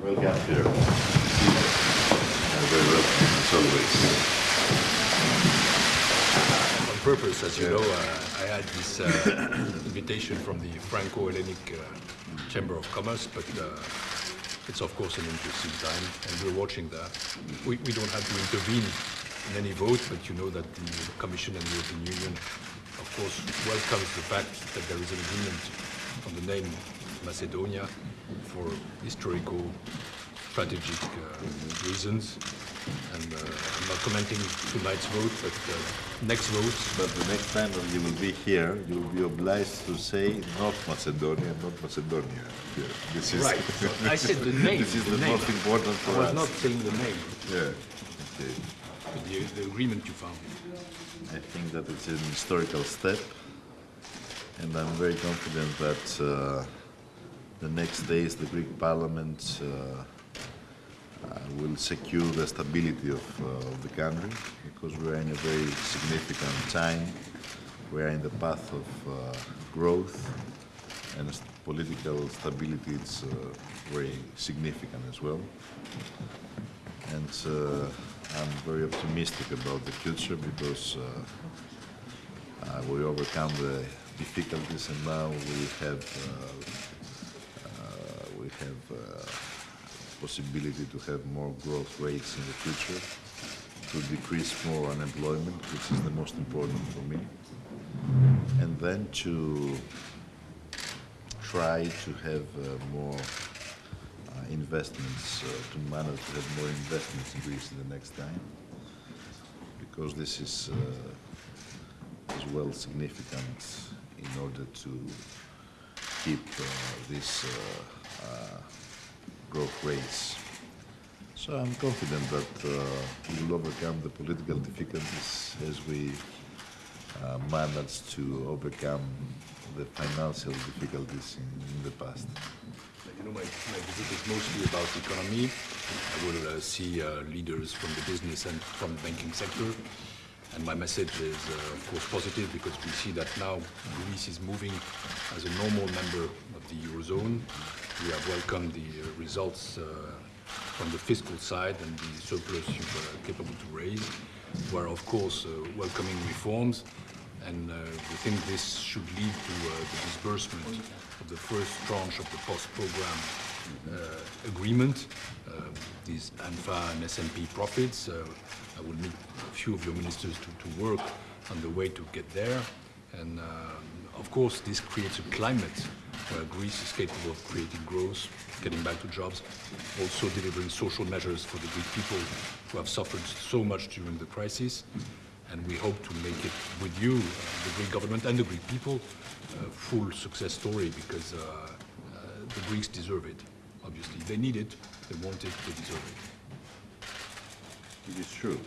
Welcome here. Very welcome, as always. On purpose, as you know, uh, I had this uh, invitation from the Franco-Hellenic uh, Chamber of Commerce, but uh, it's of course an interesting time, and we're watching that. We, we don't have to intervene in any vote, but you know that the Commission and the European Union, of course, welcomes the fact that there is an agreement on the name Macedonia for historical, strategic uh, reasons. And uh, I'm not commenting tonight's vote, but uh, next vote. But the next time when you will be here, you will be obliged to say North Macedonia, not Macedonia. Yeah, this is Right. I said the name. This is the the most important for us. I was us. not saying the name, Yeah. Okay. the, the agreement you found. I think that it's an historical step, and I'm very confident that uh, the next days the Greek Parliament uh, uh, will secure the stability of, uh, of the country because we are in a very significant time. We are in the path of growth, and political stability is very significant as well and I'm very optimistic about the future because uh, uh, we overcome the difficulties and now we have uh, have uh, possibility to have more growth rates in the future, to decrease more unemployment, which is the most important for me, and then to try to have uh, more uh, investments, uh, to manage to have more investments in Greece in the next time, because this is uh, as well significant in order to keep uh, this uh, uh, growth rates. So I'm confident that we will overcome the political difficulties as we managed to overcome the financial difficulties in, in the past. You know, my, my visit is mostly about the economy. I will uh, see uh, leaders from the business and from the banking sector. And my message is, uh, of course, positive because we see that now Greece is moving as a normal member of the Eurozone. We have welcomed the uh, results uh, from the fiscal side and the surplus you were capable to raise. We are, of course, uh, welcoming reforms and uh, we think this should lead to uh, the disbursement of the first tranche of the post-program uh, agreement, uh, these ANFA and SMP profits. Uh, I will meet few of your ministers to, to work on the way to get there. And um, of course, this creates a climate where Greece is capable of creating growth, getting back to jobs, also delivering social measures for the Greek people who have suffered so much during the crisis and we hope to make it with you, uh, the Greek government and the Greek people, a full success story because uh, uh, the Greeks deserve it, obviously. They need it, they want it, they deserve it. It is true.